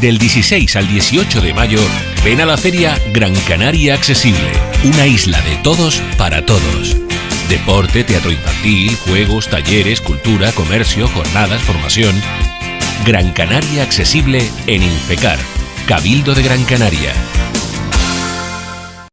Del 16 al 18 de mayo, ven a la feria Gran Canaria Accesible, una isla de todos para todos. Deporte, teatro infantil, juegos, talleres, cultura, comercio, jornadas, formación. Gran Canaria Accesible en Infecar, Cabildo de Gran Canaria.